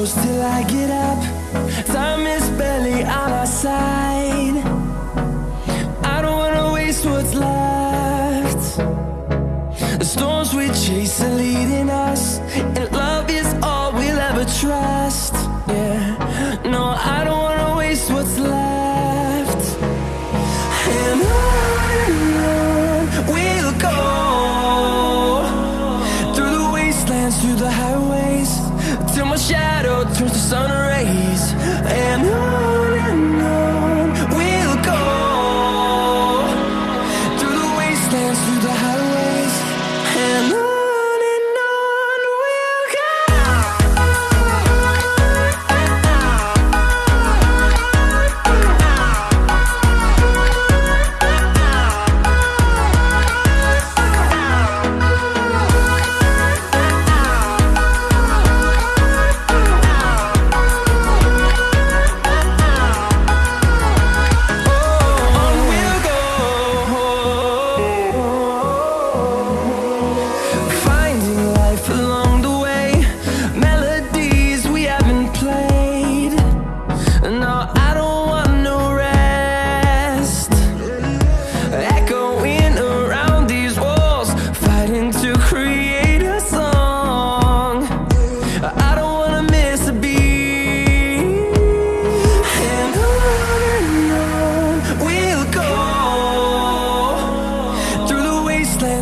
close till I get up. Time is barely on our side. I don't wanna waste what's left. The storms we chase are leading us through the highway.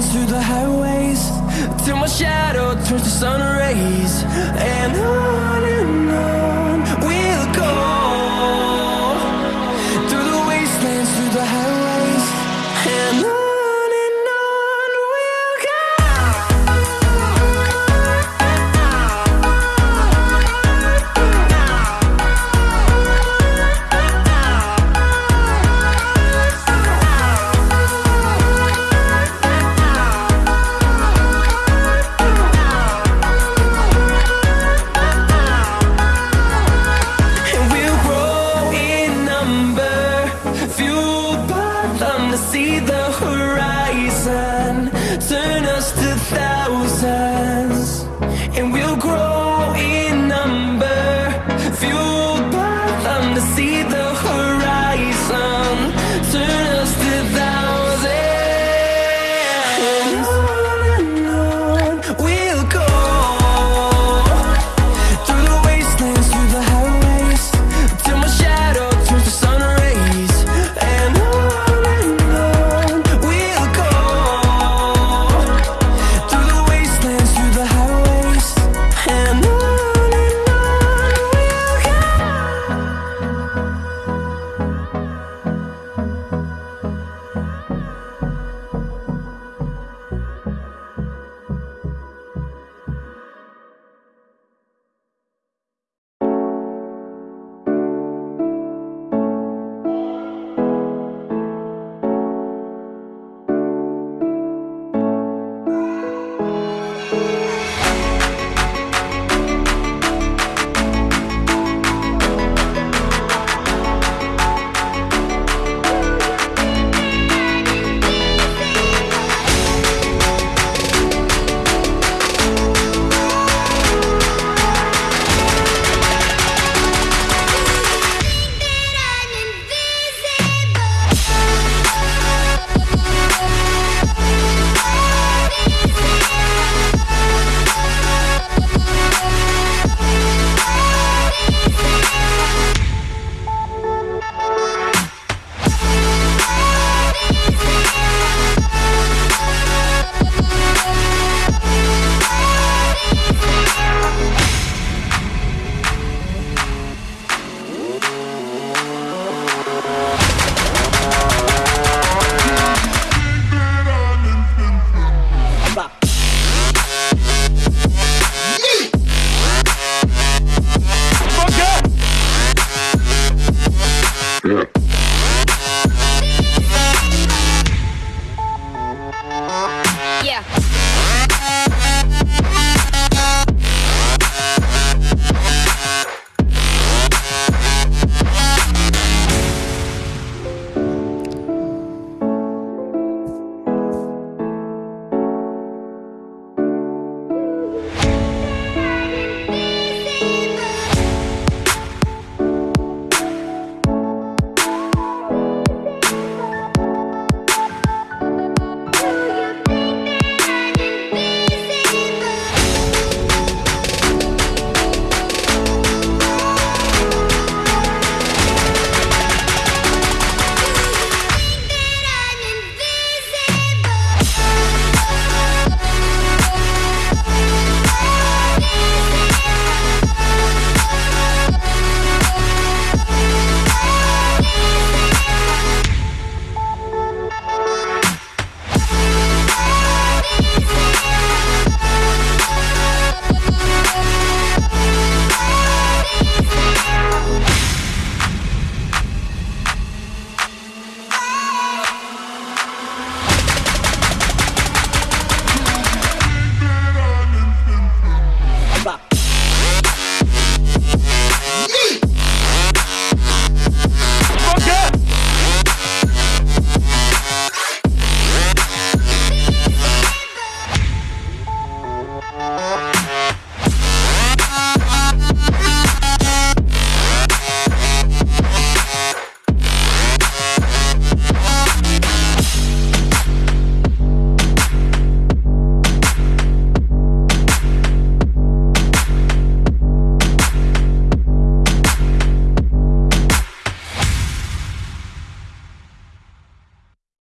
through the highways Till my shadow turns to sun rays. And on and on. see the horizon. Turn us to thousands.